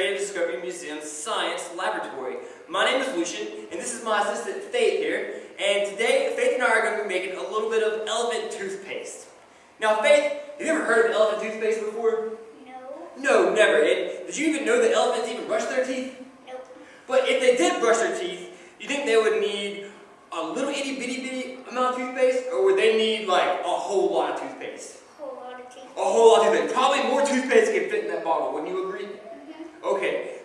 Creative Discovery Museum's Science Laboratory. My name is Lucian, and this is my assistant Faith here. And today, Faith and I are going to be making a little bit of elephant toothpaste. Now, Faith, have you ever heard of elephant toothpaste before? No. No, never. And did you even know that elephants even brush their teeth? Nope. But if they did brush their teeth, you think they would need a little itty bitty bitty amount of toothpaste, or would they need like a whole lot of toothpaste? A whole lot of teeth. A whole lot of toothpaste. Probably more toothpaste can fit in that bottle, wouldn't you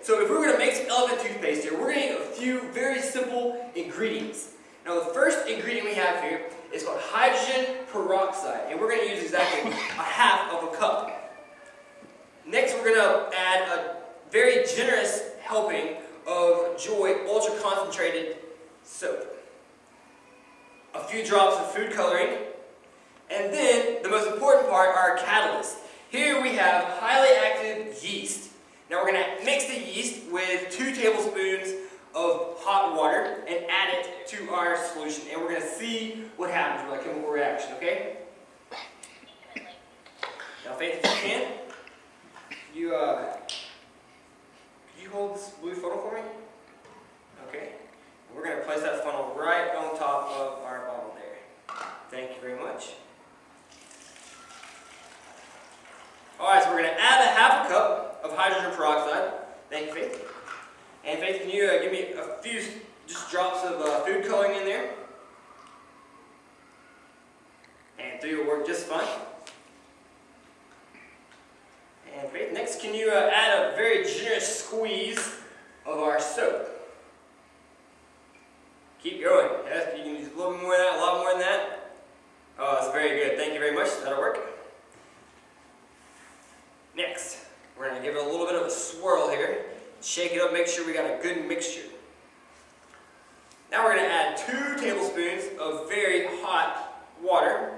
so if we're going to make some elephant toothpaste here, we're going to need a few very simple ingredients. Now the first ingredient we have here is called hydrogen peroxide, and we're going to use exactly a half of a cup. Next we're going to add a very generous helping of Joy Ultra Concentrated Soap. A few drops of food coloring, and then the most important part, our catalyst. Here we have highly active. Now we're going to mix the yeast with two tablespoons of hot water and add it to our solution. And we're going to see what happens with our chemical reaction, okay? Now Faith, if you can, you, uh, you hold this blue photo for me? Okay. We're going to place that funnel right on top of our bottle there. Thank you very much. Alright, so we're going to add a half a cup of hydrogen peroxide. Thank you, Faith. And Faith, can you uh, give me a few just drops of uh, food coloring in there? And three will work just fine. And Faith, next can you uh, add a very generous squeeze of our soap? Keep going. Yes, you can use a little more than that, a lot more than that. Oh, that's very good. Thank you very much. That'll work. Next, we're going to give it a little bit of a swirl here. Shake it up, make sure we got a good mixture. Now we're going to add two tablespoons of very hot water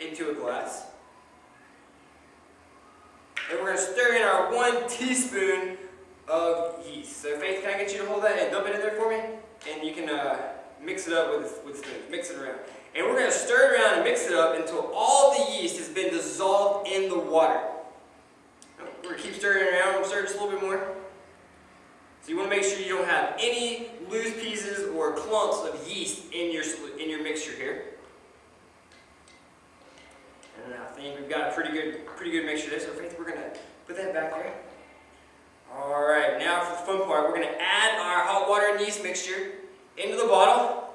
into a glass. And we're going to stir in our one teaspoon of yeast. So Faith, can I get you to hold that and dump it in there for me? And you can uh, mix it up with, with spoons. Mix it around. And we're going to stir it around and mix it up until all the yeast has been dissolved water. We're to keep stirring around. We'll stir just a little bit more. So you want to make sure you don't have any loose pieces or clumps of yeast in your, in your mixture here. And I think we've got a pretty good, pretty good mixture there. So Faith, we're going to put that back there. Alright, now for the fun part, we're going to add our hot water and yeast mixture into the bottle.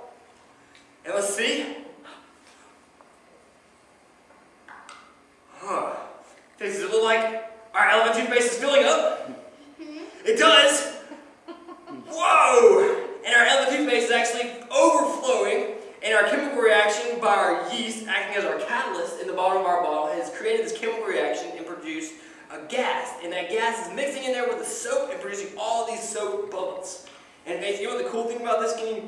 And let's see. Huh. Does it look like our elephant toothpaste is filling up? It does! Whoa! And our elephant toothpaste is actually overflowing, and our chemical reaction by our yeast acting as our catalyst in the bottom of our bottle has created this chemical reaction and produced a gas. And that gas is mixing in there with the soap and producing all these soap bubbles. And basically, you know what the cool thing about this? Can you,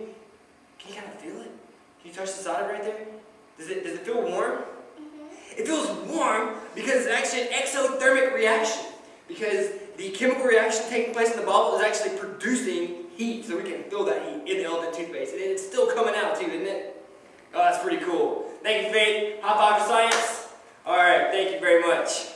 can you kind of feel it? Can you touch the side right there? Does it, does it feel warm? Mm-hmm. It feels warm because it's actually an exothermic reaction. Because the chemical reaction taking place in the bottle is actually producing heat, so we can feel that heat in the elephant toothpaste. And it's still coming out too, isn't it? Oh, that's pretty cool. Thank you, Faith. Hot for Science. All